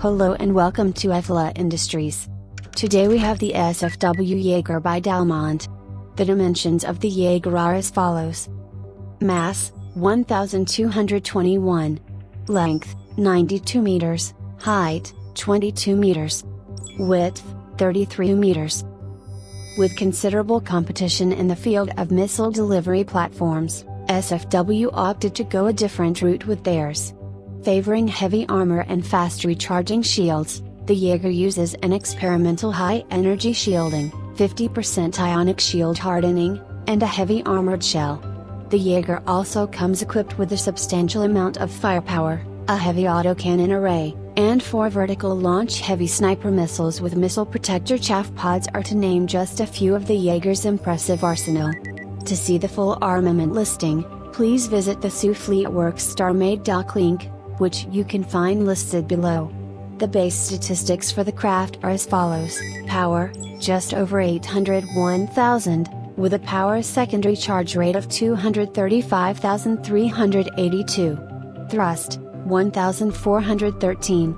Hello and welcome to EFLA Industries. Today we have the SFW Jaeger by Dalmont. The dimensions of the Jaeger are as follows. Mass, 1221. Length, 92 meters. Height, 22 meters. Width, 33 meters. With considerable competition in the field of missile delivery platforms, SFW opted to go a different route with theirs. Favoring heavy armor and fast recharging shields, the Jaeger uses an experimental high energy shielding, 50% ionic shield hardening, and a heavy armored shell. The Jaeger also comes equipped with a substantial amount of firepower, a heavy autocannon array, and four vertical launch heavy sniper missiles with missile protector chaff pods are to name just a few of the Jaeger's impressive arsenal. To see the full armament listing, please visit the Sioux Fleet Works StarMade doc link, which you can find listed below. The base statistics for the craft are as follows Power, just over 801,000, with a power secondary charge rate of 235,382. Thrust, 1,413.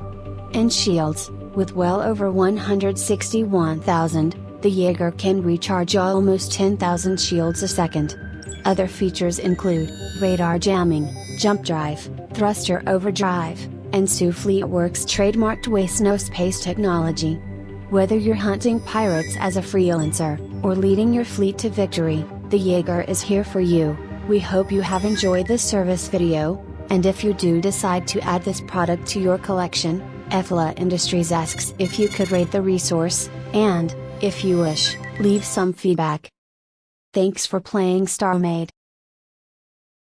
And shields, with well over 161,000, the Jaeger can recharge almost 10,000 shields a second. Other features include radar jamming, jump drive, thruster overdrive, and Sioux Fleet Works trademarked waste no space technology. Whether you're hunting pirates as a freelancer, or leading your fleet to victory, the Jaeger is here for you. We hope you have enjoyed this service video, and if you do decide to add this product to your collection, EFLA Industries asks if you could rate the resource, and, if you wish, leave some feedback. Thanks for playing StarMade.